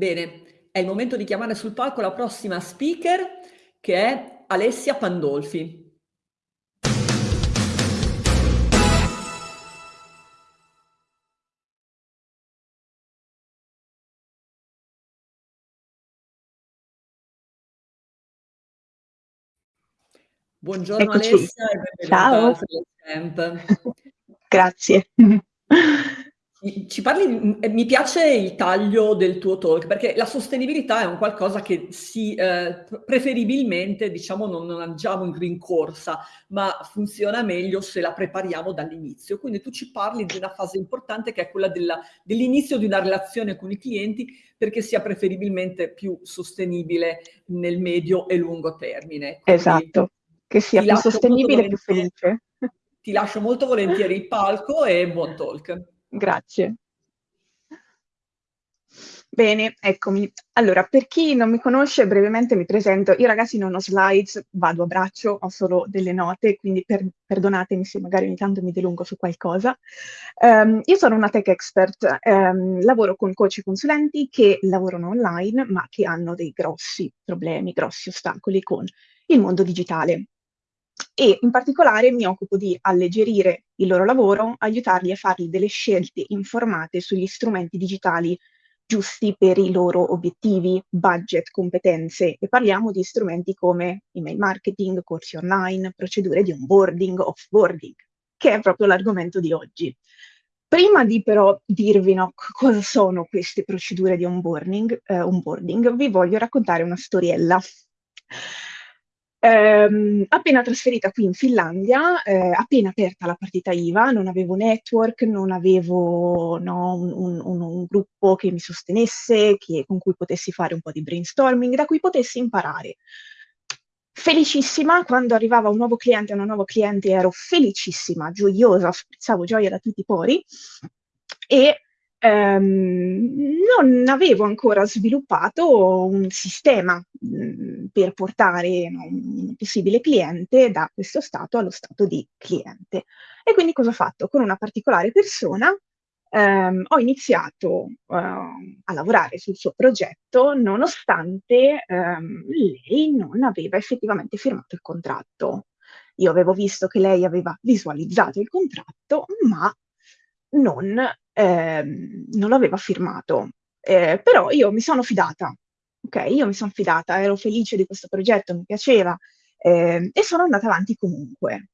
Bene, è il momento di chiamare sul palco la prossima speaker che è Alessia Pandolfi. Buongiorno Eccoci. Alessia e benvenuta Ciao. Grazie. Ci parli ehm, mi piace il taglio del tuo talk, perché la sostenibilità è un qualcosa che si p preferibilmente diciamo non non agiamo in rincorsa, ma funziona meglio se la prepariamo dall'inizio. Quindi tu ci parli di una fase importante che è quella dell'inizio di una relazione con i clienti, perché sia preferibilmente più sostenibile nel medio e lungo termine. Quindi Esatto, che sia più sostenibile e più felice. ti lascio molto volentieri il palco e buon talk. Grazie. Bene, eccomi. Allora, per chi non mi conosce, brevemente mi presento. Io ragazzi non ho slides, vado a braccio, ho solo delle note, quindi per perdonatemi se magari ogni tanto mi dilungo su qualcosa. Ehm, io sono una tech expert, ehm, lavoro con coach e consulenti che lavorano online, ma che hanno dei grossi problemi, grossi ostacoli con il mondo digitale. E in particolare mi occupo di alleggerire il loro lavoro, aiutarli a fargli delle scelte informate sugli strumenti digitali giusti per i loro obiettivi, budget, competenze e parliamo di strumenti come email marketing, corsi online, procedure di onboarding, offboarding, che è proprio l'argomento di oggi. Prima di però dirvi no, cosa sono queste procedure di onboarding, eh, onboarding, vi voglio raccontare una storiella. Ehm, appena trasferita qui in Finlandia, ehm, appena aperta la partita IVA, non avevo network, non avevo, no, un un un gruppo che mi sostenesse, che con cui potessi fare un po' di brainstorming, da cui potessi imparare. Felicissima, quando arrivava un nuovo cliente, una nuova cliente ero felicissima, gioiosa, sprizzavo gioia da tutti i pori e Ehm, non avevo ancora sviluppato un sistema, mhmm, per portare, no, un possibile cliente da questo stato allo stato di cliente. E quindi cosa ho fatto? Con una particolare persona, ehm, ho iniziato, uhm, a lavorare sul suo progetto nonostante, ehm, lei non aveva effettivamente firmato il contratto. Io avevo visto che lei aveva visualizzato il contratto, ma non ehm, non l'aveva firmato. Ehm, però io mi sono fidata, okay, io mi son fidata, ero felice di questo progetto, mi piaceva, ehm, e sono andata avanti comunque.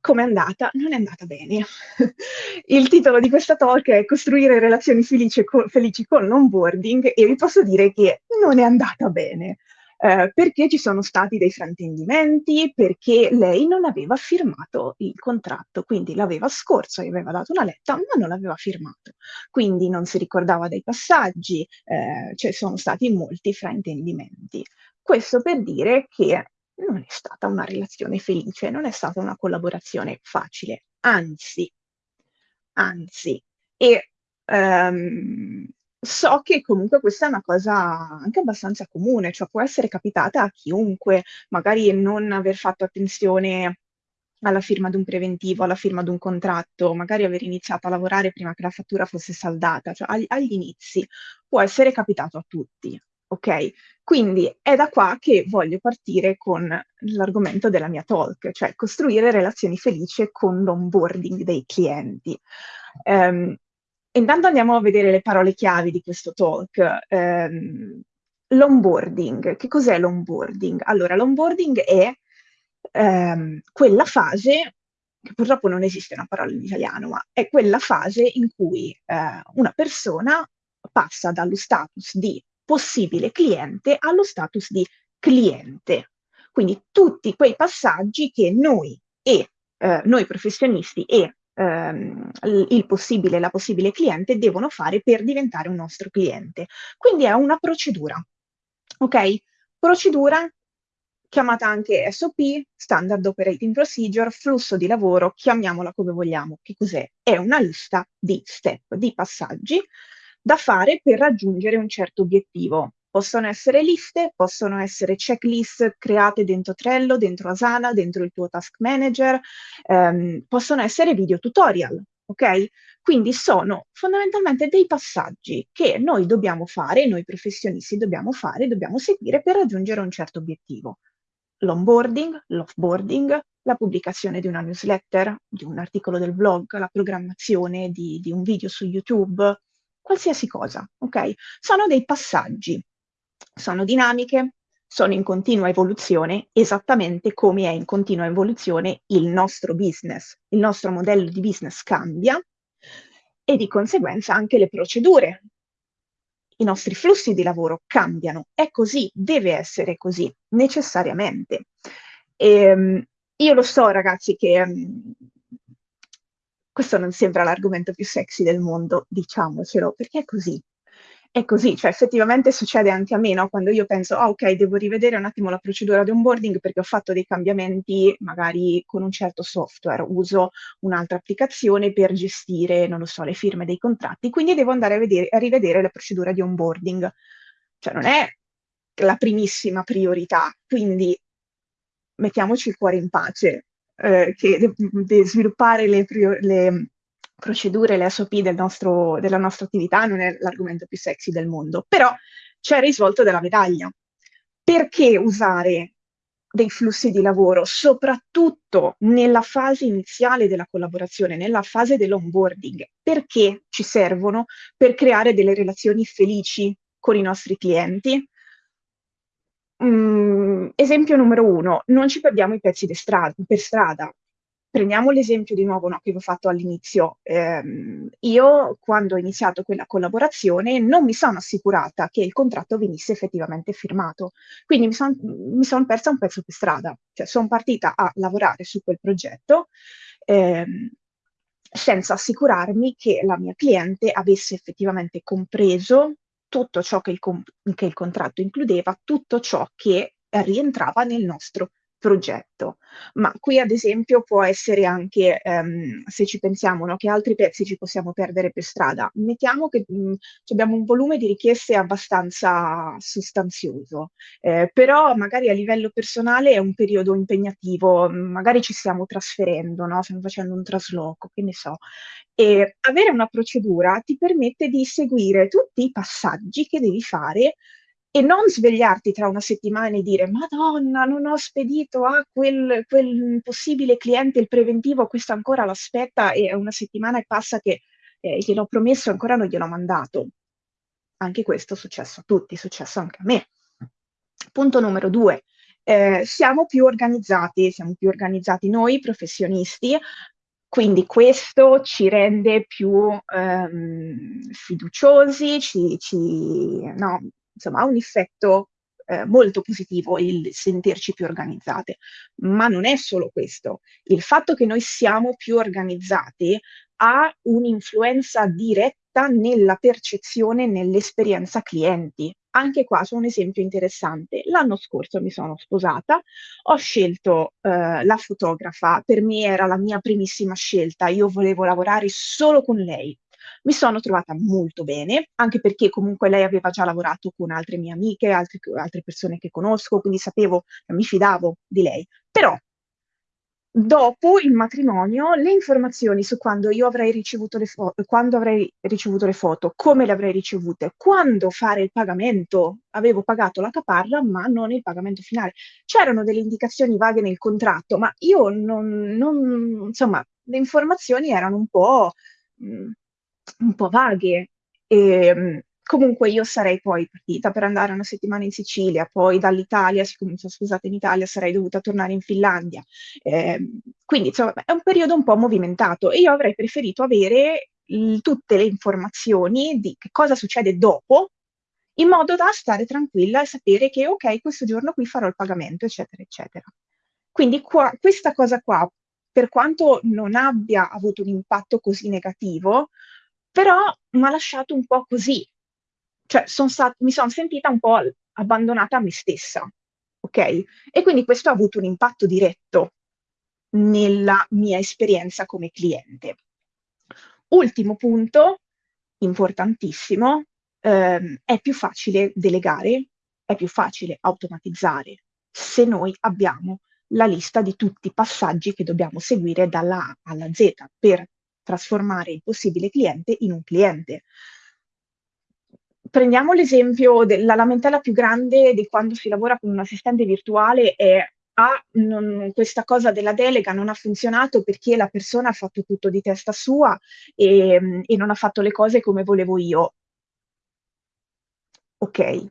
Com'è andata? Non è andata bene. Il titolo di questa talk è "Costruire relazioni felice co felici con l'onboarding" e vi posso dire che non è andata bene ehm, perché ci sono stati dei fraintendimenti, perché lei non aveva firmato il contratto, quindi l'aveva scorso, gli aveva dato una letta, ma non l'aveva firmato. Quindi non si ricordava dei passaggi, ehm, cioè sono stati molti fraintendimenti. Questo per dire che non è stata una relazione felice, non è stata una collaborazione facile, anzi, anzi. E, ehm So che comunque questa è una cosa anche abbastanza comune, cioè può essere capitata a chiunque, magari non aver fatto attenzione alla firma d'un preventivo, alla firma d'un contratto, magari aver iniziato a lavorare prima che la fattura fosse saldata, cioè agli agli inizi può essere capitato a tutti, okay? Quindi è da qua che voglio partire con l'argomento della mia talk, cioè costruire relazioni felici con l'onboarding dei clienti. Ehm, Intanto andiamo a vedere le parole chiavi di questo talk. Ehm, l'onboarding. Che cos'è l'onboarding? Allora, l'onboarding è ehm, quella fase, che purtroppo non esiste una parola in italiano, ma è quella fase in cui eh, una persona passa dallo status di possibile cliente allo status di cliente. Quindi tutti quei passaggi che noi e eh, noi professionisti e ehm, il possibile la possibile cliente devono fare per diventare un nostro cliente. Quindi è una procedura, ok? Procedura chiamata anche SOP, Standard Operating Procedure, flusso di lavoro, chiamiamola come vogliamo. Che cos'è? È una lista di step, di passaggi da fare per raggiungere un certo obiettivo. Possono essere liste, possono essere checklist create dentro Trello, dentro Asana, dentro il tuo task manager, ehm, possono essere video tutorial, ok? Quindi sono fondamentalmente dei passaggi che noi dobbiamo fare, noi professionisti dobbiamo fare, dobbiamo seguire per raggiungere un certo obiettivo. L'onboarding, l'offboarding, la pubblicazione di una newsletter, di un articolo del blog, la programmazione di, di un video su YouTube, qualsiasi cosa, ok? Sono dei passaggi, sono dinamiche, sono in continua evoluzione, esattamente come è in continua evoluzione il nostro business. Il nostro modello di business cambia e di conseguenza anche le procedure, i nostri flussi di lavoro cambiano. È così, deve essere così, necessariamente. E, ehm, io lo so, ragazzi, che um, questo non sembra l'argomento più sexy del mondo, diciamocelo, perché è così. È così, cioè effettivamente succede anche a me, no? Quando io penso, ah ok, devo rivedere un attimo la procedura di onboarding perché ho fatto dei cambiamenti magari con un certo software, uso un'altra applicazione per gestire, non lo so, le firme dei contratti, quindi devo andare a, vedere, a rivedere la procedura di onboarding. Cioè non è la primissima priorità, quindi mettiamoci il cuore in pace, eh, che de sviluppare le, le, procedure, le SOP del nostro, della nostra attività non è l'argomento più sexy del mondo, però c'è il risvolto della medaglia. Perché usare dei flussi di lavoro, soprattutto nella fase iniziale della collaborazione, nella fase dell'onboarding? Perché ci servono per creare delle relazioni felici con i nostri clienti, Mm, esempio numero uno, non ci perdiamo i pezzi strada, per strada. Prendiamo l'esempio di nuovo no, che vi ho fatto all'inizio. Eh, io, quando ho iniziato quella collaborazione, non mi sono assicurata che il contratto venisse effettivamente firmato. Quindi mi sono son persa un pezzo per strada. Cioè, sono partita a lavorare su quel progetto eh, senza assicurarmi che la mia cliente avesse effettivamente compreso tutto ciò che il, che il contratto includeva, tutto ciò che rientrava nel nostro progetto. Ma qui ad esempio può essere anche, ehm, se ci pensiamo, no, che altri pezzi ci possiamo perdere per strada. Mettiamo che mh, mm, abbiamo un volume di richieste abbastanza sostanzioso, eh, però magari a livello personale è un periodo impegnativo, magari ci stiamo trasferendo, no? stiamo facendo un trasloco, che ne so. E avere una procedura ti permette di seguire tutti i passaggi che devi fare e non svegliarti tra una settimana e dire Madonna, non ho spedito a quel, quel possibile cliente il preventivo, questo ancora l'aspetta e una settimana e passa che eh, gliel'ho promesso e ancora non gliel'ho mandato. Anche questo è successo a tutti, è successo anche a me. Punto numero due, eh, siamo più organizzati, siamo più organizzati noi professionisti, quindi questo ci rende più ehm, fiduciosi, ci, ci, no, insomma ha un effetto eh, molto positivo il sentirci più organizzate. Ma non è solo questo. Il fatto che noi siamo più organizzati ha un'influenza diretta nella percezione, nell'esperienza clienti. Anche qua c'è un esempio interessante. L'anno scorso mi sono sposata, ho scelto eh, la fotografa, per me era la mia primissima scelta, io volevo lavorare solo con lei, mi sono trovata molto bene, anche perché comunque lei aveva già lavorato con altre mie amiche, altre, altre persone che conosco, quindi sapevo, mi fidavo di lei. Però dopo il matrimonio le informazioni su quando io avrei ricevuto le foto, quando avrei ricevuto le foto, come le avrei ricevute, quando fare il pagamento, avevo pagato la caparra ma non il pagamento finale. C'erano delle indicazioni vaghe nel contratto, ma io non, non insomma, le informazioni erano un po' mh, mm, un po' vaghe. E, ehm, comunque io sarei poi partita per andare una settimana in Sicilia, poi dall'Italia, siccome sono scusata in Italia, sarei dovuta tornare in Finlandia. Eh, quindi insomma è un periodo un po' movimentato e io avrei preferito avere il, tutte le informazioni di che cosa succede dopo, in modo da stare tranquilla e sapere che ok, questo giorno qui farò il pagamento, eccetera, eccetera. Quindi qua, questa cosa qua, per quanto non abbia avuto un impatto così negativo, però mi ha lasciato un po' così, cioè son mi sono sentita un po' abbandonata a me stessa, ok? E quindi questo ha avuto un impatto diretto nella mia esperienza come cliente. Ultimo punto, importantissimo, ehm, è più facile delegare, è più facile automatizzare se noi abbiamo la lista di tutti i passaggi che dobbiamo seguire dalla A alla Z per trasformare il possibile cliente in un cliente. Prendiamo l'esempio della lamentela più grande di quando si lavora con un assistente virtuale è ah, non, questa cosa della delega non ha funzionato perché la persona ha fatto tutto di testa sua e, e non ha fatto le cose come volevo io. Ok,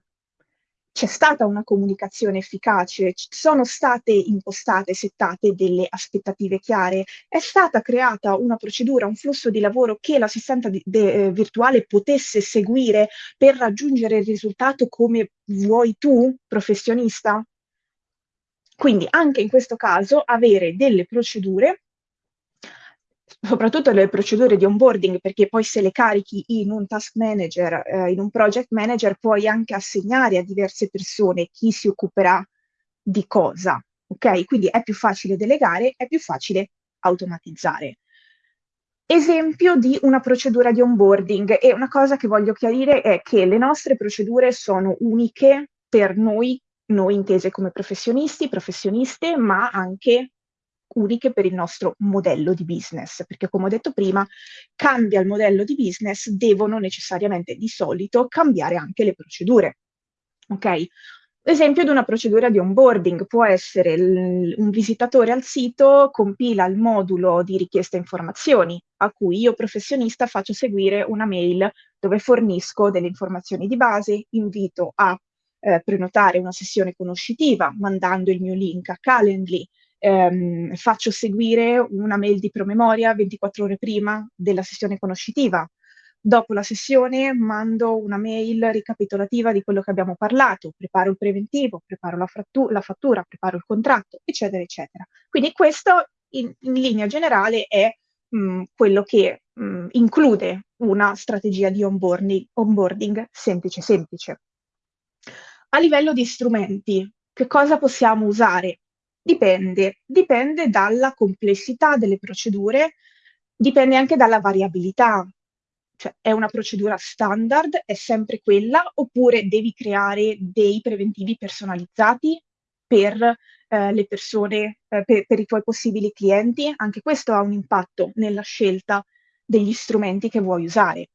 c'è stata una comunicazione efficace, sono state impostate, settate delle aspettative chiare, è stata creata una procedura, un flusso di lavoro che de, eh, virtuale potesse seguire per raggiungere il risultato come vuoi tu, professionista? Quindi anche in questo caso avere delle procedure soprattutto le procedure di onboarding, perché poi se le carichi in un task manager, eh, in un project manager, puoi anche assegnare a diverse persone chi si occuperà di cosa. Ok? Quindi è più facile delegare, è più facile automatizzare. Esempio di una procedura di onboarding e una cosa che voglio chiarire è che le nostre procedure sono uniche per noi, noi intese come professionisti, professioniste, ma anche uniche per il nostro modello di business, perché come ho detto prima, cambia il modello di business, devono necessariamente di solito cambiare anche le procedure. Ok? L'esempio di una procedura di onboarding può essere un visitatore al sito compila il modulo di richiesta informazioni a cui io professionista faccio seguire una mail dove fornisco delle informazioni di base, invito a eh, prenotare una sessione conoscitiva mandando il mio link a Calendly, ehm, faccio seguire una mail di promemoria 24 ore prima della sessione conoscitiva. Dopo la sessione mando una mail ricapitolativa di quello che abbiamo parlato, preparo il preventivo, preparo la, la fattura, preparo il contratto, eccetera, eccetera. Quindi questo in, in linea generale è mh, mm, quello che mh, mm, include una strategia di onboarding, onboarding semplice semplice. A livello di strumenti, che cosa possiamo usare? Dipende, dipende dalla complessità delle procedure, dipende anche dalla variabilità. Cioè, è una procedura standard, è sempre quella, oppure devi creare dei preventivi personalizzati per eh, le persone, eh, per, per i tuoi possibili clienti? Anche questo ha un impatto nella scelta degli strumenti che vuoi usare.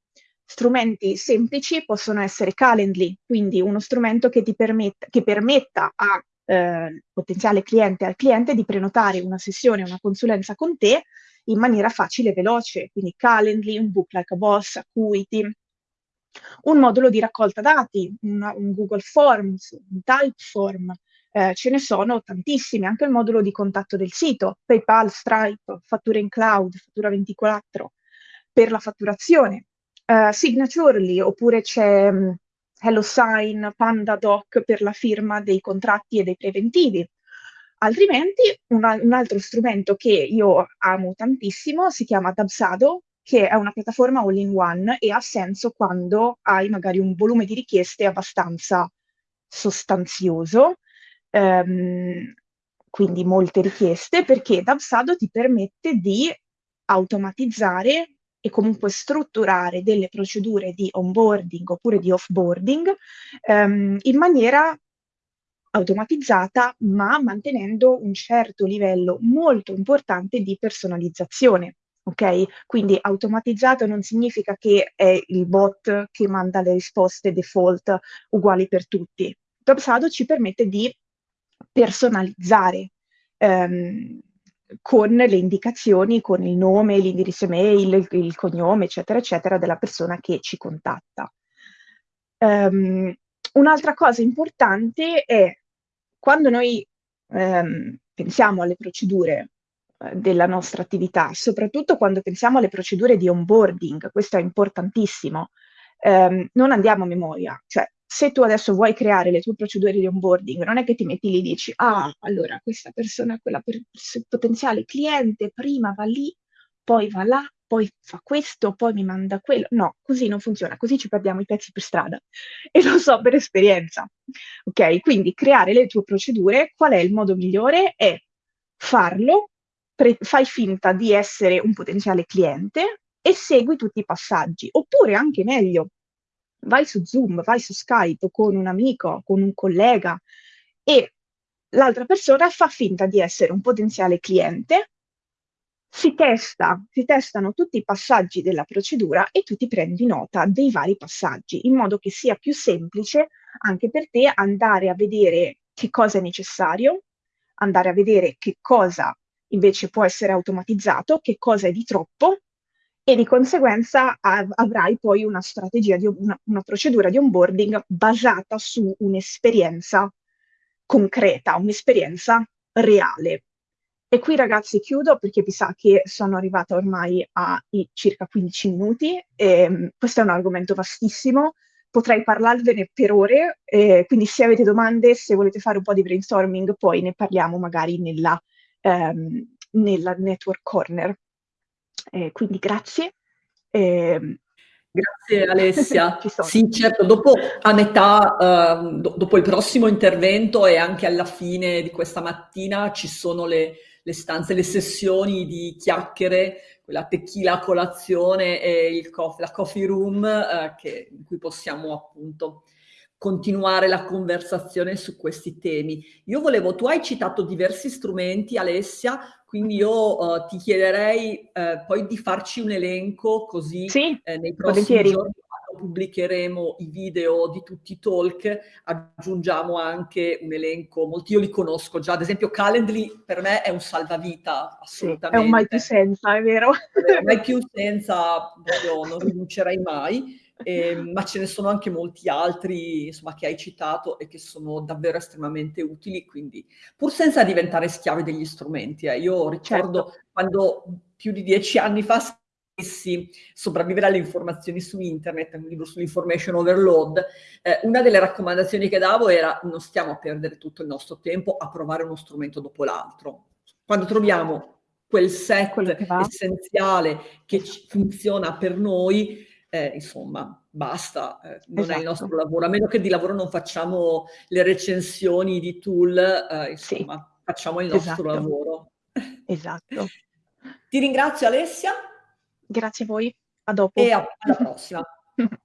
Strumenti semplici possono essere Calendly, quindi uno strumento che ti permetta, che permetta a eh, potenziale cliente al cliente di prenotare una sessione, una consulenza con te in maniera facile e veloce, quindi Calendly, un book like a boss, Acuity, un modulo di raccolta dati, una, un Google Forms, un Typeform, eh, ce ne sono tantissimi, anche il modulo di contatto del sito, PayPal, Stripe, fatture in cloud, fattura 24 per la fatturazione, uh, Signaturely, oppure c'è um, HelloSign, PandaDoc per la firma dei contratti e dei preventivi. Altrimenti una, un altro strumento che io amo tantissimo si chiama Dabsado, che è una piattaforma all-in-one e ha senso quando hai magari un volume di richieste abbastanza sostanzioso, ehm, quindi molte richieste, perché Dabsado ti permette di automatizzare e comunque strutturare delle procedure di onboarding oppure di offboarding ehm, in maniera automatizzata ma mantenendo un certo livello molto importante di personalizzazione. Ok? Quindi automatizzato non significa che è il bot che manda le risposte default uguali per tutti. Dropsado ci permette di personalizzare ehm, con le indicazioni, con il nome, l'indirizzo email, il, il, cognome, eccetera, eccetera, della persona che ci contatta. Um, un'altra cosa importante è quando noi um, pensiamo alle procedure uh, della nostra attività, soprattutto quando pensiamo alle procedure di onboarding, questo è importantissimo, um, non andiamo a memoria, cioè se tu adesso vuoi creare le tue procedure di onboarding, non è che ti metti lì e dici, ah, allora questa persona, quella per, potenziale cliente, prima va lì, poi va là, poi fa questo, poi mi manda quello. No, così non funziona, così ci perdiamo i pezzi per strada. E lo so per esperienza. Ok, quindi creare le tue procedure, qual è il modo migliore? È farlo, fai finta di essere un potenziale cliente e segui tutti i passaggi. Oppure anche meglio, vai su Zoom, vai su Skype con un amico, con un collega e l'altra persona fa finta di essere un potenziale cliente, si testa, si testano tutti i passaggi della procedura e tu ti prendi nota dei vari passaggi, in modo che sia più semplice anche per te andare a vedere che cosa è necessario, andare a vedere che cosa invece può essere automatizzato, che cosa è di troppo e di conseguenza av- avrai poi una strategia, di, una, una procedura di onboarding basata su un'esperienza concreta, un'esperienza reale. E qui ragazzi chiudo perché vi sa che sono arrivata ormai a circa 15 minuti e um, questo è un argomento vastissimo, potrei parlarvene per ore, eh, quindi se avete domande, se volete fare un po' di brainstorming, poi ne parliamo magari nella, um, nella network corner. Eh, quindi grazie. Eh, Grazie Alessia. sì, certo, dopo a metà, uh, do- dopo il prossimo intervento e anche alla fine di questa mattina ci sono le, le stanze, le sessioni di chiacchiere, quella tequila colazione e il coffee, la coffee room uh, che, in cui possiamo appunto continuare la conversazione su questi temi. Io volevo, tu hai citato diversi strumenti, Alessia, quindi io uh, ti chiederei uh, poi di farci un elenco così sì, eh, nei prossimi volentieri. giorni quando pubblicheremo i video di tutti i talk aggiungiamo anche un elenco, molti io li conosco già, ad esempio Calendly per me è un salvavita assolutamente. Sì, è un mai più senza, è vero? È mai più senza, proprio, non rinuncerei mai. Eh, ma ce ne sono anche molti altri insomma, che hai citato e che sono davvero estremamente utili, quindi pur senza diventare schiavi degli strumenti. Eh. Io ricordo certo. quando più di dieci anni fa scrissi Sopravvivere alle informazioni su internet, un libro sull'information overload, eh, una delle raccomandazioni che davo era non stiamo a perdere tutto il nostro tempo a provare uno strumento dopo l'altro. Quando troviamo quel set che essenziale che funziona per noi, eh, insomma, basta, eh, non esatto. è il nostro esatto. lavoro, a meno che di lavoro non facciamo le recensioni di tool, eh, insomma, sì. facciamo il nostro esatto. lavoro. Esatto. Ti ringrazio Alessia. Grazie a voi, a dopo. E a- alla prossima.